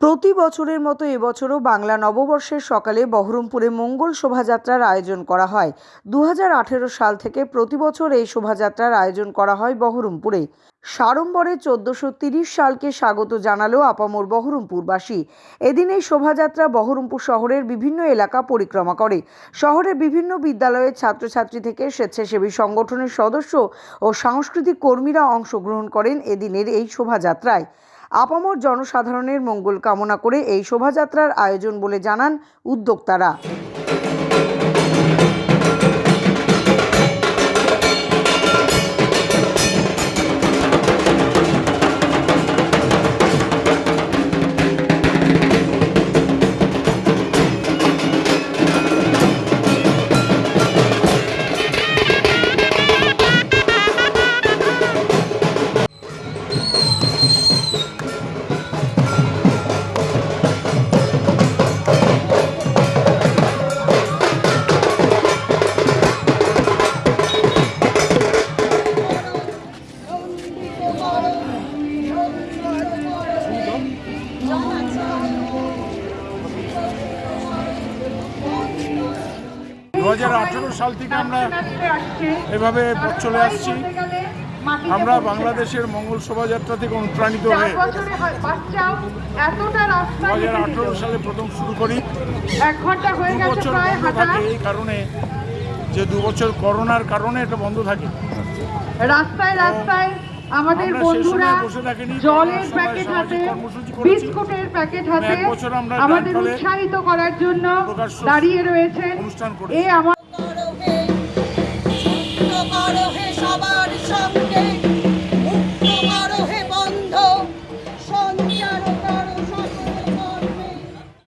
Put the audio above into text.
প্রতি বছরের মতো এবছরও বাংলা নববর্ষের সকালে বহরমপুরে মঙ্গল শোভাযাত্রার আয়োজন করা হয়। দু হাজার আঠেরো সাল থেকে প্রতি বছর এই শোভাযাত্রার আয়োজন করা হয় বহরমপুরে। সাড়ম্বরে চোদ্দশো সালকে স্বাগত জানালো আপামর বহরমপুরবাসী। এদিন এই শোভাযাত্রা বহরমপুর শহরের বিভিন্ন এলাকা পরিক্রমা করে। শহরের বিভিন্ন বিদ্যালয়ের ছাত্রছাত্রী থেকে স্বেচ্ছাসেবী সংগঠনের সদস্য ও সাংস্কৃতিক কর্মীরা অংশগ্রহণ করেন এদিনের এই শোভাযাত্রায়। আপামর জনসাধারণের মঙ্গল কামনা করে এই শোভাযাত্রার আয়োজন বলে জানান উদ্যোক্তারা। দু হাজার আঠেরো সাল থেকে আমরা এভাবে পথ চলে আসছি। আমরা বাংলাদেশের মঙ্গল শোভাযাত্রা থেকে অনুপ্রাণিত হয়ে দু হাজার আঠেরো সালে প্রথম শুরু করি। দু বছর বন্ধ থাকে এই কারণে যে দু বছর করোনার কারণে এটা বন্ধ থাকে। রাস্তায় রাস্তায় আমাদের বন্ধুরা জলের প্যাকেট হাতে বিস্কুটের প্যাকেট হাতে আমাদের উৎসাহিত করার জন্য দাঁড়িয়ে রয়েছে। এ আমার সবার সঙ্গে।